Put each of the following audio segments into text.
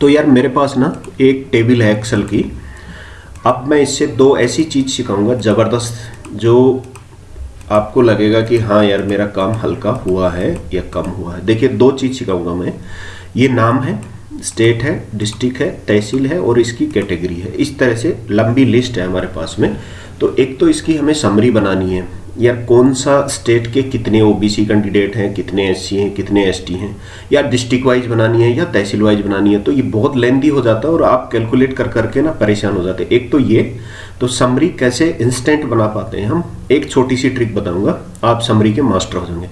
तो यार मेरे पास ना एक टेबल है एक्सेल की। अब मैं इससे दो ऐसी चीज़ सिखाऊँगा ज़बरदस्त, जो आपको लगेगा कि हाँ यार मेरा काम हल्का हुआ है या कम हुआ है। देखिए, दो चीज़ सिखाऊँगा मैं। ये नाम है, स्टेट है, डिस्ट्रिक्ट है, तहसील है और इसकी कैटेगरी है। इस तरह से लंबी लिस्ट है हमारे पास में। तो एक तो इसकी हमें समरी बनानी है। या कौन सा स्टेट के कितने ओबीसी कैंडिडेट हैं, कितने एससी हैं, कितने एसटी हैं, या डिस्ट्रिक्ट वाइज बनानी है या तहसील वाइज बनानी है तो ये बहुत लेंदी हो जाता है और आप कैलकुलेट कर, करके ना परेशान हो जाते हैं। एक तो ये तो समरी कैसे इंस्टेंट बना पाते हैं हम, एक छोटी सी ट्रिक बताऊँगा, आप समरी के मास्टर हो जाएँगे।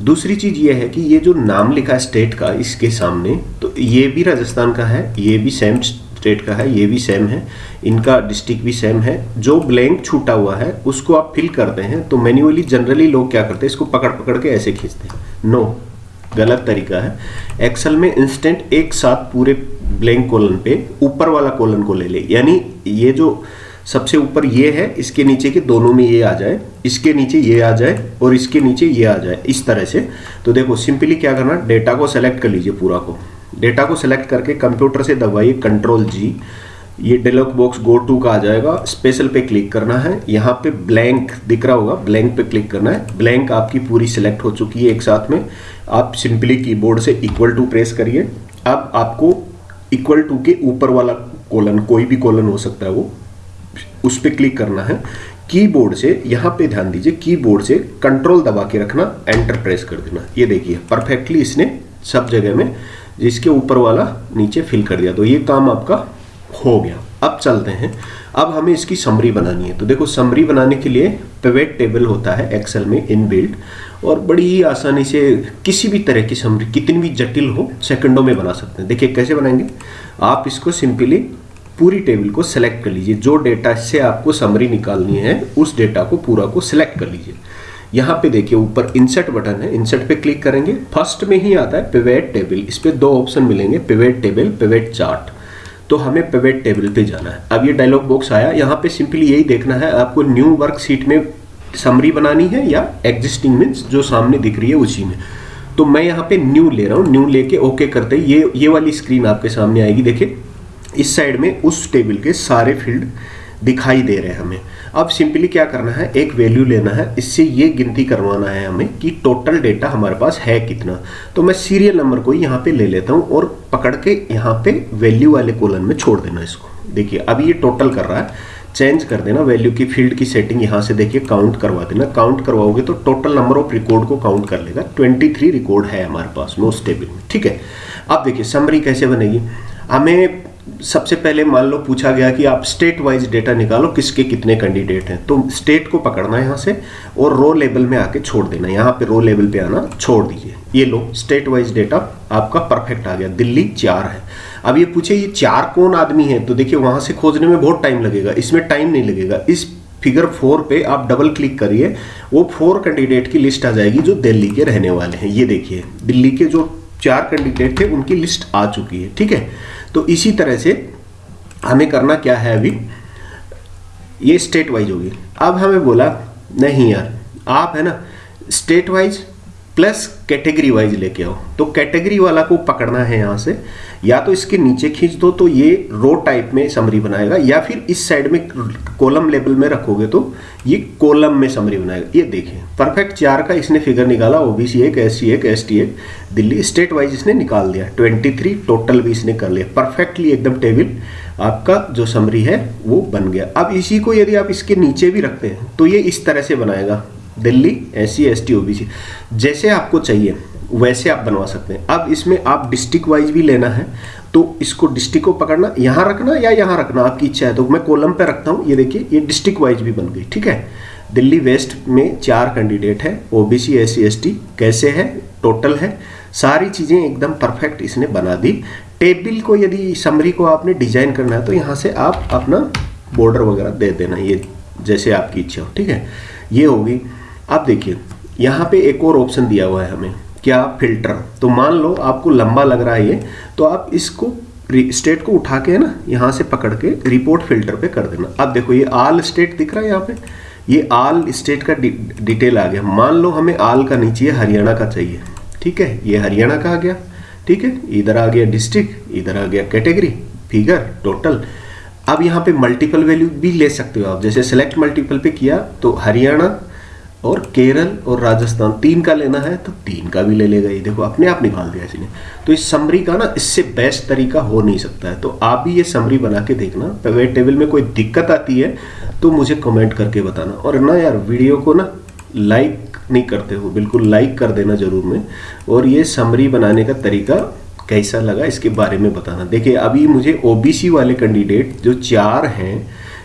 दूसरी चीज़ ये है कि ये जो नाम लिखा है स्टेट का, इसके सामने तो ये भी राजस्थान का है, ये भी सेम स्टेट का है, ये भी सेम है, इनका डिस्ट्रिक्ट भी सेम है, जो ब्लैंक छूटा हुआ है, उसको आप फिल करते हैं तो मैन्युअली जनरली लोग क्या करते हैं, इसको पकड़ पकड़ के ऐसे खींचते हैं। नो गलत तरीका है। एक्सेल में इंस्टेंट एक साथ पूरे ब्लैंक कोलन पे, ऊपर वाला कोलन को ले ले। यानी ये जो सबसे ऊपर ये है, इसके नीचे के दोनों में ये आ जाए, इसके नीचे ये आ जाए, और इसके नीचे ये आ जाए, इस तरह से। तो देखो सिंपली क्या करना डेटा को सेलेक्ट कर लीजिए पूरा को। डेटा को सिलेक्ट करके कंप्यूटर से दबाइए कंट्रोल जी ये डेलॉग बॉक्स गो टू का आ जाएगा। स्पेशल पे क्लिक करना है। यहाँ पे ब्लैंक दिख रहा होगा। ब्लैंक पे क्लिक करना है। ब्लैंक आपकी पूरी सिलेक्ट हो चुकी है एक साथ में। आप सिंपली कीबोर्ड से इक्वल टू प्रेस करिए। अब आपको इक्वल टू के ऊपर वाला कोलन कोई भी कोलन हो सकता है वो, उस पर क्लिक करना है। कीबोर्ड से यहाँ पे ध्यान दीजिए। कीबोर्ड से कंट्रोल दबा के रखना एंटर प्रेस कर देना। ये देखिए परफेक्टली इसने सब जगह में जिसके ऊपर वाला नीचे फिल कर दिया। तो ये काम आपका हो गया। अब चलते हैं। अब हमें इसकी समरी बनानी है। तो देखो समरी बनाने के लिए पिवेट टेबल होता है एक्सेल में इनबिल्ट और बड़ी ही आसानी से किसी भी तरह की समरी कितनी भी जटिल हो सेकंडों में बना सकते हैं। देखिए, कैसे बनाएँगे? आप इसको सिंपली पूरी टेबल को सिलेक्ट कर लीजिए। जो डेटा से आपको समरी निकालनी है, उस डेटा को पूरा को सिलेक्ट कर लीजिए। यहाँ पे देखिए, ऊपर इंसर्ट बटन है। इंसर्ट पे क्लिक करेंगे। फ़र्स्ट में ही आता है पिवेट टेबल इस पे दो ऑप्शन मिलेंगे पिवेट टेबल पिवेट चार्ट तो हमें पिवेट टेबल पे जाना है। अब ये डायलॉग बॉक्स आया। यहाँ पे सिंपली यही देखना है, आपको न्यू वर्कशीट में समरी बनानी है या एग्जिस्टिंग मीन्स जो सामने दिख रही है उसी में। तो मैं यहाँ पे न्यू ले रहा हूँ। न्यू लेके ओके करते ये ये वाली स्क्रीन आपके सामने आएगी। देखिए, इस साइड में उस टेबल के सारे फ़ील्ड दिखाई दे रहे हैं हमें। अब सिंपली क्या करना है, एक वैल्यू लेना है, इससे ये गिनती करवाना है हमें कि टोटल डेटा हमारे पास है कितना। तो मैं सीरियल नंबर को यहाँ पे ले लेता हूँ और पकड़ के यहाँ पे वैल्यू वाले कॉलम में छोड़ देना इसको। देखिए, अब ये टोटल कर रहा है। चेंज कर देना वैल्यू की फ़ील्ड की सेटिंग यहाँ से देखिए काउंट करवा देना। काउंट करवाओगे तो टोटल नंबर ऑफ़ रिकॉर्ड को काउंट कर लेगा। 23 रिकॉर्ड है हमारे पास नो स्टेबल में। ठीक है? अब देखिए समरी कैसे बनेगी? हमें सबसे पहले मान लो पूछा गया कि आप स्टेट वाइज डेटा निकालो, किसके कितने कैंडिडेट हैं। तो स्टेट को पकड़ना है यहाँ से और रो लेवल में आके छोड़ देना। यहाँ पे रो लेवल पे आना, छोड़ दीजिए। ये लो स्टेट वाइज डेटा आपका परफेक्ट आ गया। दिल्ली चार है। अब ये पूछे, ये चार कौन आदमी है? तो देखिए, वहाँ से खोजने में बहुत टाइम लगेगा। इसमें टाइम नहीं लगेगा। इस फिगर फोर पे आप डबल क्लिक करिए, वो फोर कैंडिडेट की लिस्ट आ जाएगी जो दिल्ली के रहने वाले हैं। ये देखिए, दिल्ली के जो चार कैंडिडेट थे, उनकी लिस्ट आ चुकी है, ठीक है? तो इसी तरह से हमें करना क्या है अभी? ये स्टेट वाइज होगी। अब हमें बोला, नहीं यार, आप है ना state wise plus category wise लेके आओ। तो कैटेगरी वाला को पकड़ना है यहाँ से। या तो इसके नीचे खींच दो तो ये रो टाइप में समरी बनाएगा, या फिर इस साइड में कॉलम लेवल में रखोगे तो ये कॉलम में समरी बनाएगा। ये देखिए परफेक्ट चार का इसने फिगर निकाला ओबीसी एक एस सी एक एस टी एक, दिल्ली स्टेट वाइज इसने निकाल दिया। ट्वेंटी थ्री टोटल भी इसने कर लिया। परफेक्टली एकदम टेबल आपका जो समरी है वो बन गया। अब इसी को यदि आप इसके नीचे भी रखते हैं तो ये इस तरह से बनाएगा। Delhi S C S T OBC जैसे आपको चाहिए, वैसे आप बनवा सकते हैं। अब इसमें आप डिस्ट्रिक्ट वाइज भी लेना है तो इसको डिस्ट्रिक्ट को पकड़ना, यहाँ रखना या यहाँ रखना, आपकी इच्छा है। तो मैं कॉलम पे रखता हूँ, ये देखिए, ये डिस्ट्रिक्ट वाइज भी बन गई, ठीक है? दिल्ली वेस्ट में चार कैंडिडेट है OBC S C S T कैसे है? टोटल है। सारी चीज़ें एकदम परफेक्ट इसने बना दी। टेबल को यदि समरी को आपने डिज़ाइन करना है तो यहाँ से आप अपना बॉर्डर वगैरह दे देना, ये जैसे आपकी इच्छा हो, ठीक है? ये होगी। अब देखिए, यहाँ पे एक और ऑप्शन दिया हुआ है हमें, क्या फ़िल्टर तो मान लो आपको लंबा लग रहा है ये तो आप इसको स्टेट को उठा के ना, यहाँ से पकड़ के रिपोर्ट फ़िल्टर पे कर देना। अब देखो, ये आल स्टेट दिख रहा है यहाँ पे, ये आल स्टेट का डिटेल आ गया। मान लो हमें आल का नीचे हरियाणा का चाहिए, ठीक है? ये हरियाणा का आ गया, ठीक है? इधर आ गया डिस्ट्रिक्ट इधर आ गया कैटेगरी फिगर टोटल अब यहाँ पे मल्टीपल वैल्यू भी ले सकते हो आप, जैसे सेलेक्ट मल्टीपल पे किया तो हरियाणा और केरल और राजस्थान, तीन का लेना है तो तीन का भी ले लेगा। ये देखो, अपने आप निकाल दिया इसने। तो इस समरी का ना, इससे बेस्ट तरीका हो नहीं सकता है। तो आप भी ये समरी बना के देखना। पेवेट टेबल में कोई दिक्कत आती है तो मुझे कमेंट करके बताना। और ना यार वीडियो को ना लाइक नहीं करते हो। बिल्कुल लाइक कर देना ज़रूर में। और ये समरी बनाने का तरीका कैसा लगा, इसके बारे में बताना। देखिए, अभी मुझे ओबीसी वाले कैंडिडेट जो चार हैं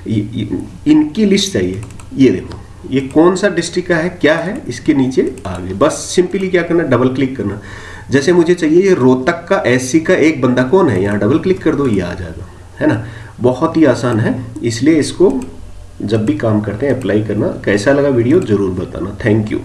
इनकी लिस्ट चाहिए। ये देखो। ये कौन सा डिस्ट्रिक्ट का है, क्या है, इसके नीचे आगे। बस सिंपली क्या करना डबल क्लिक करना। जैसे मुझे चाहिए ये रोहतक का एससी का एक बंदा कौन है, यहाँ डबल क्लिक कर दो, ये आ जाएगा। है ना? बहुत ही आसान है। इसलिए इसको जब भी काम करते हैं अप्लाई करना। कैसा लगा वीडियो, ज़रूर बताना। Thank you